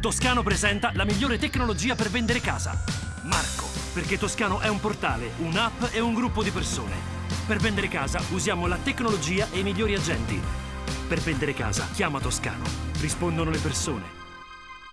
Toscano presenta la migliore tecnologia per vendere casa. Marco, perché Toscano è un portale, un'app e un gruppo di persone. Per vendere casa usiamo la tecnologia e i migliori agenti. Per vendere casa chiama Toscano. Rispondono le persone.